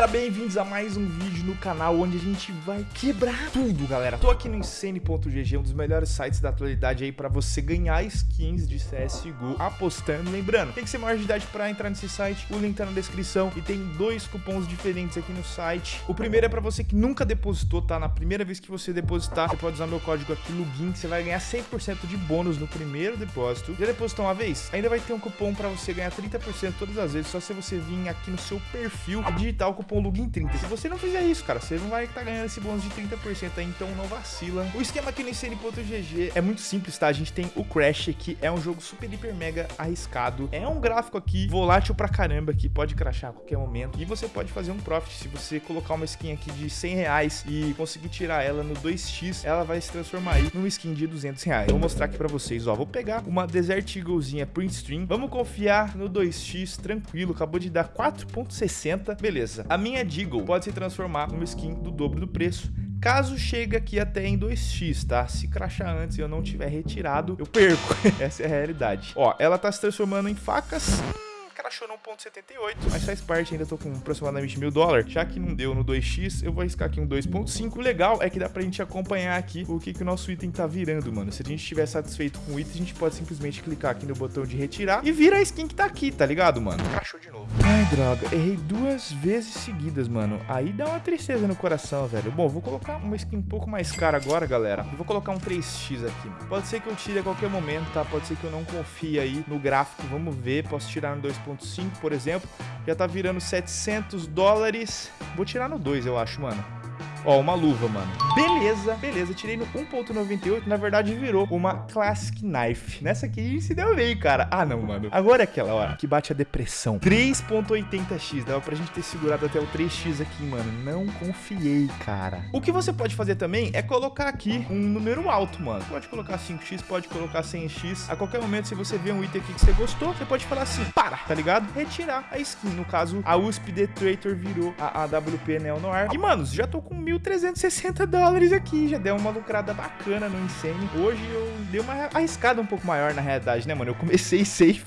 galera, bem-vindos a mais um vídeo no canal onde a gente vai quebrar tudo, galera. Tô aqui no Insane.gg, um dos melhores sites da atualidade aí pra você ganhar skins de CSGO apostando. Lembrando, tem que ser maior de idade pra entrar nesse site, o link tá na descrição e tem dois cupons diferentes aqui no site. O primeiro é pra você que nunca depositou, tá? Na primeira vez que você depositar, você pode usar meu código aqui no GIN, você vai ganhar 100% de bônus no primeiro depósito. Já depositou uma vez? Ainda vai ter um cupom pra você ganhar 30% todas as vezes, só se você vir aqui no seu perfil e digitar o cupom LUGIN30. Se você não fizer isso, cara, você não vai estar tá ganhando esse bônus de 30% aí, então não vacila. O esquema aqui no ICN.GG é muito simples, tá? A gente tem o Crash, que é um jogo super, hiper, mega arriscado. É um gráfico aqui volátil pra caramba, que pode crashar a qualquer momento. E você pode fazer um profit. Se você colocar uma skin aqui de 100 reais e conseguir tirar ela no 2x, ela vai se transformar aí numa skin de 200 reais. Vou mostrar aqui pra vocês, ó. Vou pegar uma Desert Eaglezinha print stream. Vamos confiar no 2x, tranquilo. Acabou de dar 4.60. Beleza. A minha Deagle pode se transformar numa skin do dobro do preço caso chegue aqui até em 2x, tá? Se crachar antes e eu não tiver retirado, eu perco. Essa é a realidade. Ó, ela tá se transformando em facas crashou no 1.78, mas faz parte, ainda tô com aproximadamente mil dólares. Já que não deu no 2x, eu vou arriscar aqui um 2.5. O legal é que dá pra gente acompanhar aqui o que, que o nosso item tá virando, mano. Se a gente estiver satisfeito com o item, a gente pode simplesmente clicar aqui no botão de retirar e vira a skin que tá aqui, tá ligado, mano? Crashou de novo. Ai, droga, errei duas vezes seguidas, mano. Aí dá uma tristeza no coração, velho. Bom, vou colocar uma skin um pouco mais cara agora, galera. Eu vou colocar um 3x aqui, mano. Pode ser que eu tire a qualquer momento, tá? Pode ser que eu não confie aí no gráfico. Vamos ver. Posso tirar no 2.5, por exemplo. Já tá virando 700 dólares. Vou tirar no 2, eu acho, mano. Ó, uma luva, mano. Beleza, beleza. Tirei no 1.98. Na verdade, virou uma Classic Knife. Nessa aqui se deu bem, cara. Ah, não, mano. Agora é aquela hora que bate a depressão. 3.80x. Dava pra gente ter segurado até o 3x aqui, mano. Não confiei, cara. O que você pode fazer também é colocar aqui um número alto, mano. Pode colocar 5x, pode colocar 100x. A qualquer momento, se você vê um item aqui que você gostou, você pode falar assim, para, tá ligado? Retirar a skin. No caso, a USP The Traitor virou a AWP Neo Noir. E, manos, já tô com 1.360 dólares aqui. Já deu uma lucrada bacana no Insane. Hoje eu dei uma arriscada um pouco maior na realidade, né, mano? Eu comecei safe.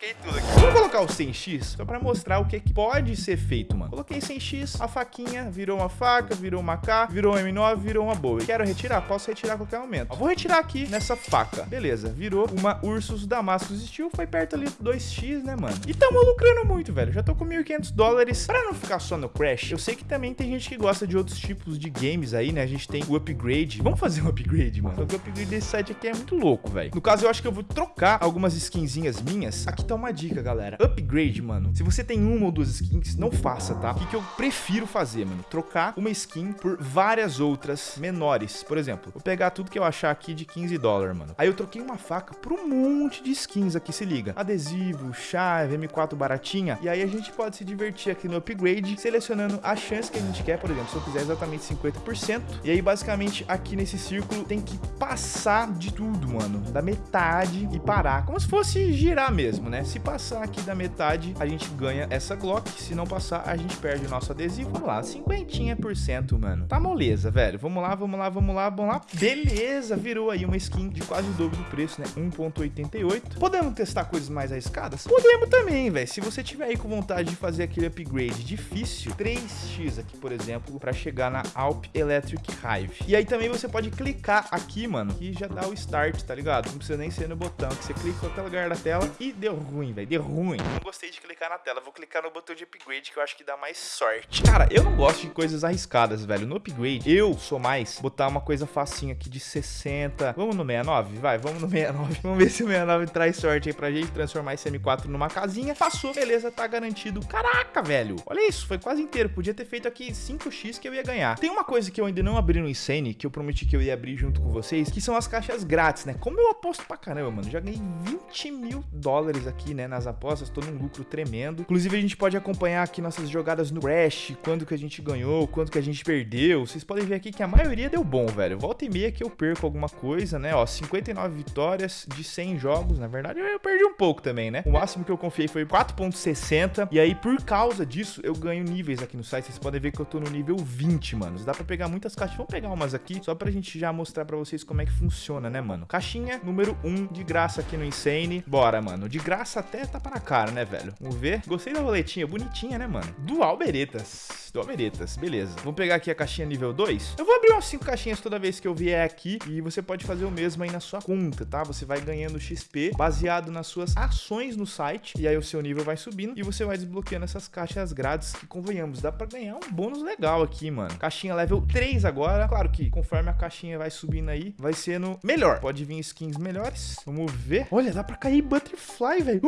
Despiroquei tudo aqui. Vamos colocar o 100x só pra mostrar o que, que pode ser feito, mano. Coloquei 100x, a faquinha virou uma faca, virou uma K, virou um M9, virou uma boa. Quero retirar? Posso retirar a qualquer momento. Ó, vou retirar aqui nessa faca. Beleza, virou uma Ursus Damascus Steel. Foi perto ali do 2x, né, mano? E tamo lucrando muito, velho. Já tô com 1.500 dólares. Pra não ficar só no Crash, eu sei que também tem gente que gosta de outros tipos de games aí, né? A gente tem o upgrade. Vamos fazer um upgrade, mano. O upgrade desse site aqui é muito louco, velho. No caso, eu acho que eu vou trocar algumas skinzinhas minhas. Aqui tá uma dica, galera. Upgrade, mano. Se você tem uma ou duas skins, não faça, tá? O que, que eu prefiro fazer, mano? Trocar uma skin por várias outras menores. Por exemplo, vou pegar tudo que eu achar aqui de 15 dólares, mano. Aí eu troquei uma faca por um monte de skins aqui, se liga. Adesivo, chave, M4 baratinha. E aí a gente pode se divertir aqui no upgrade, selecionando a chance que a gente quer. Por exemplo, se eu quiser exatamente 50%. E aí, basicamente, aqui nesse círculo tem que passar de tudo, mano. Da metade e parar. Como se fosse girar mesmo, né? Se passar aqui da metade, a gente ganha essa Glock. Se não passar, a gente perde o nosso adesivo. Vamos lá, 50%, mano. Tá moleza, velho. Vamos lá, vamos lá, vamos lá, vamos lá. Beleza, virou aí uma skin de quase o dobro do preço, né? 1.88. Podemos testar coisas mais arriscadas? Podemos também, velho. Se você tiver aí com vontade de fazer aquele upgrade difícil, 3x aqui, por exemplo, pra chegar na Alp Electric Hive. E aí também você pode clicar aqui, mano, que já dá o start, tá ligado? Não precisa nem ser no botão, que você clica em qualquer lugar da tela e deu ruim, velho, deu ruim. Não gostei de clicar na tela, vou clicar no botão de upgrade que eu acho que dá mais sorte. Cara, eu não gosto de coisas arriscadas, velho. No upgrade, eu sou mais botar uma coisa facinha aqui de 60. Vamos no 69? Vai, vamos no 69. Vamos ver se o 69 traz sorte aí pra gente transformar esse M4 numa casinha. Passou, beleza, tá garantido. Caraca, velho. Olha isso, foi quase inteiro. Podia ter feito aqui 5x que eu ia ganhar. Tem uma coisa que eu ainda não abri no Insane, que eu prometi que eu ia abrir junto com vocês, que são as caixas grátis, né? Como eu aposto pra caramba, mano. Já ganhei 20 mil dólares aqui, né, nas apostas. Tô num lucro tremendo. Inclusive, a gente pode acompanhar aqui nossas jogadas no Crash, quando que a gente ganhou, quanto que a gente perdeu. Vocês podem ver aqui que a maioria deu bom, velho. Volta e meia que eu perco alguma coisa, né? Ó, 59 vitórias de 100 jogos. Na verdade, eu perdi um pouco também, né? O máximo que eu confiei foi 4.60. E aí, por causa disso, eu ganho níveis aqui no site. Vocês podem ver que eu tô no nível 20, mano. Dá pra pegar muitas caixas. Vamos pegar umas aqui, só pra gente já mostrar pra vocês como é que funciona, né, mano? Caixinha número 1 de graça aqui no Insane. Bora, mano. De graça até tá para cara, né, velho? Vamos ver. Gostei da roletinha, bonitinha, né, mano? Dual Beretas. Do Omeretas, beleza. Vamos pegar aqui a caixinha nível 2. Eu vou abrir umas 5 caixinhas toda vez que eu vier aqui e você pode fazer o mesmo aí na sua conta, tá? Você vai ganhando XP baseado nas suas ações no site e aí o seu nível vai subindo e você vai desbloqueando essas caixas grátis que, convenhamos, dá pra ganhar um bônus legal aqui, mano. Caixinha level 3 agora. Claro que conforme a caixinha vai subindo aí, vai sendo melhor. Pode vir skins melhores. Vamos ver. Olha, dá pra cair Butterfly, velho.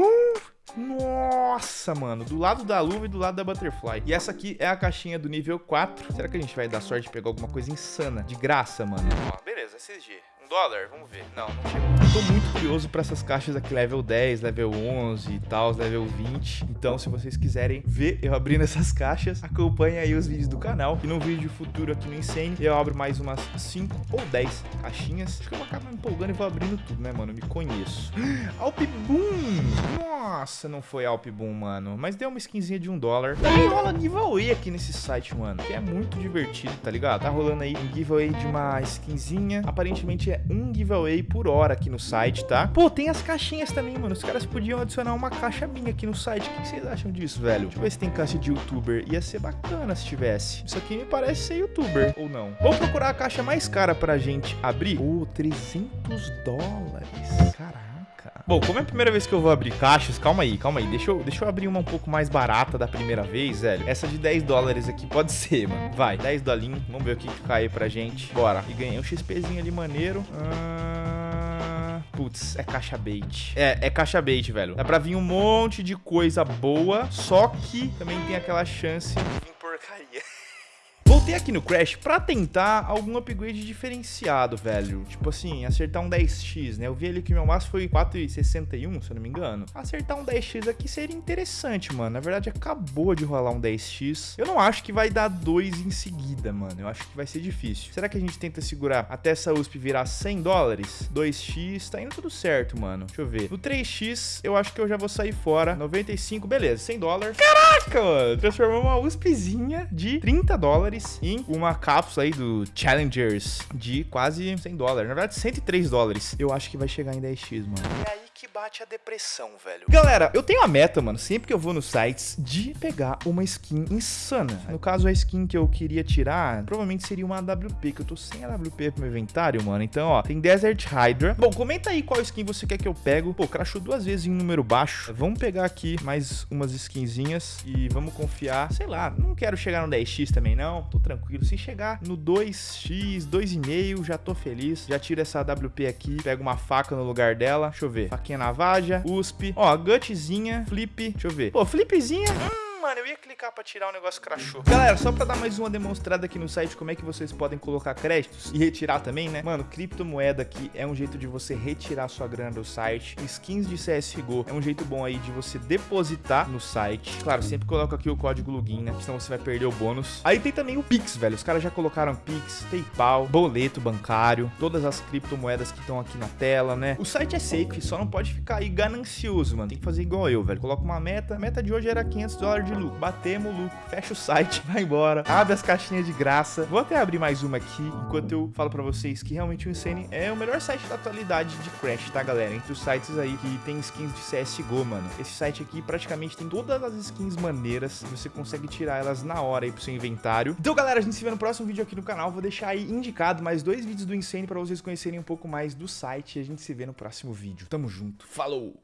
Nossa, mano, do lado da luva e do lado da Butterfly. E essa aqui é a caixinha do nível 4. Será que a gente vai dar sorte de pegar alguma coisa insana? De graça, mano. Ó, beleza, SG dólar? Vamos ver. Não, não chegou. Tô muito curioso pra essas caixas aqui, level 10, level 11 e tal, level 20. Então, se vocês quiserem ver eu abrindo essas caixas, acompanhe aí os vídeos do canal. E no vídeo futuro aqui no Insane, eu abro mais umas 5 ou 10 caixinhas. Acho que eu vou acabar me empolgando e vou abrindo tudo, né, mano? Me conheço. Alp Boom! Nossa, não foi Alp Boom, mano. Mas deu uma skinzinha de um dólar. Também rola giveaway aqui nesse site, mano. Que é muito divertido, tá ligado? Tá rolando aí um giveaway de uma skinzinha. Aparentemente é um giveaway por hora aqui no site, tá? Pô, tem as caixinhas também, mano. Os caras podiam adicionar uma caixa minha aqui no site. O que vocês acham disso, velho? Deixa eu ver se tem caixa de youtuber. Ia ser bacana se tivesse. Isso aqui me parece ser youtuber, ou não. Vamos procurar a caixa mais cara pra gente abrir. Pô, 300 dólares. Caraca. Bom, como é a primeira vez que eu vou abrir caixas, calma aí, calma aí. Deixa eu, deixa eu abrir uma um pouco mais barata da primeira vez, velho. Essa de 10 dólares aqui pode ser, mano. Vai, 10 dolinhos. Vamos ver o que, que cai pra gente. Bora. E ganhei um XPzinho ali maneiro. Ah... Putz, é caixa bait. É, é caixa bait, velho. Dá pra vir um monte de coisa boa, só que também tem aquela chance de vir porcaria. Voltei aqui no Crash pra tentar algum upgrade diferenciado, velho. Tipo assim, acertar um 10x, né? Eu vi ali que meu máximo foi 4,61, se eu não me engano. Acertar um 10x aqui seria interessante, mano. Na verdade, acabou de rolar um 10x. Eu não acho que vai dar 2 em seguida, mano. Eu acho que vai ser difícil. Será que a gente tenta segurar até essa USP virar 100 dólares? 2x, tá indo tudo certo, mano. Deixa eu ver. No 3x, eu acho que eu já vou sair fora. 95, beleza, 100 dólares. Caraca, mano. Transformamos uma USPzinha de 30 dólares em uma cápsula aí do Challengers de quase 100 dólares. Na verdade, 103 dólares. Eu acho que vai chegar em 10x, mano. Que bate a depressão, velho. Galera, eu tenho a meta, mano, sempre que eu vou nos sites, de pegar uma skin insana. No caso, a skin que eu queria tirar, provavelmente seria uma AWP, que eu tô sem AWP pro meu inventário, mano. Então, ó, tem Desert Hydra. Bom, comenta aí qual skin você quer que eu pego. Pô, crashou duas vezes em um número baixo. Vamos pegar aqui mais umas skinzinhas e vamos confiar. Sei lá, não quero chegar no 10x também, não. Tô tranquilo. Se chegar no 2x, 2,5, já tô feliz. Já tiro essa AWP aqui, pego uma faca no lugar dela. Deixa eu ver. Faquinha Navaja, USP. Ó, Gutzinha, Flip. Deixa eu ver. Pô, Flipzinha... Mano, eu ia clicar pra tirar o negócio crachou. Galera, só pra dar mais uma demonstrada aqui no site como é que vocês podem colocar créditos e retirar também, né? Mano, criptomoeda aqui é um jeito de você retirar sua grana do site. Skins de CSGO é um jeito bom aí de você depositar no site. Claro, sempre coloca aqui o código login, né? Senão você vai perder o bônus. Aí tem também o Pix, velho. Os caras já colocaram Pix, PayPal, boleto bancário, todas as criptomoedas que estão aqui na tela, né? O site é safe, só não pode ficar aí ganancioso, mano. Tem que fazer igual eu, velho. Coloca uma meta. A meta de hoje era 500 dólares de de lucro. Batemos o lucro, fecha o site, vai embora, abre as caixinhas de graça. Vou até abrir mais uma aqui, enquanto eu falo pra vocês que realmente o Insane é o melhor site da atualidade de Crash, tá, galera? Entre os sites aí que tem skins de CSGO, mano. Esse site aqui praticamente tem todas as skins maneiras, você consegue tirar elas na hora aí pro seu inventário. Então, galera, a gente se vê no próximo vídeo aqui no canal. Vou deixar aí indicado mais dois vídeos do Insane pra vocês conhecerem um pouco mais do site e a gente se vê no próximo vídeo. Tamo junto, falou!